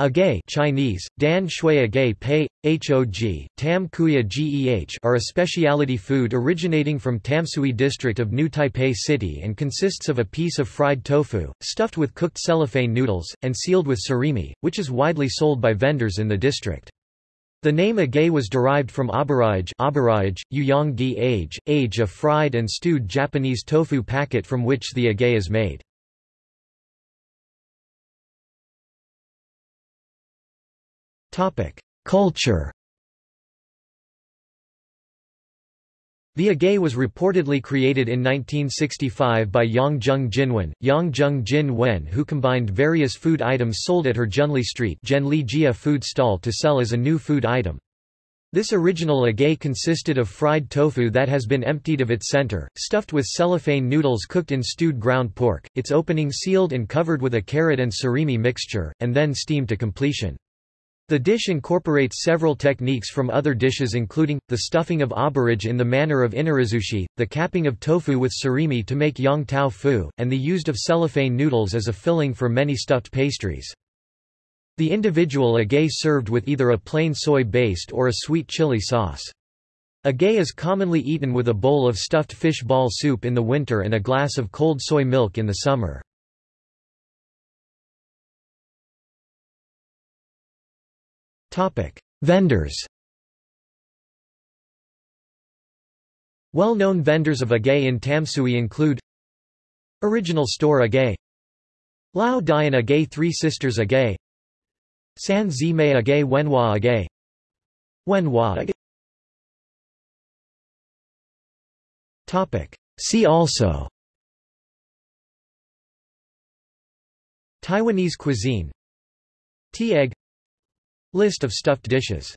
Agay Chinese, Dan Shui Agay Pei, Hog, Tam Kuya Geh are a specialty food originating from Tamsui district of New Taipei City and consists of a piece of fried tofu, stuffed with cooked cellophane noodles, and sealed with surimi, which is widely sold by vendors in the district. The name agay was derived from aburaage, aburaage Uyanggi age, age a fried and stewed Japanese tofu packet from which the agay is made. Culture The agay was reportedly created in 1965 by Yang Yongjung Jinwen, Yongjung Jin Wen who combined various food items sold at her Zhenli Street Jia food stall to sell as a new food item. This original agay consisted of fried tofu that has been emptied of its center, stuffed with cellophane noodles cooked in stewed ground pork, its opening sealed and covered with a carrot and surimi mixture, and then steamed to completion. The dish incorporates several techniques from other dishes including, the stuffing of aburaage in the manner of inarizushi, the capping of tofu with surimi to make yong tau foo, and the used of cellophane noodles as a filling for many stuffed pastries. The individual agay served with either a plain soy-based or a sweet chili sauce. Agay is commonly eaten with a bowl of stuffed fish ball soup in the winter and a glass of cold soy milk in the summer. Vendors Well-known vendors of agay in Tamsui include Original Store Agay Lao Dian Agay Three Sisters Agay San Zimei Agay Wenhua Agay Wenhua Agay. See also Taiwanese cuisine Tea egg List of stuffed dishes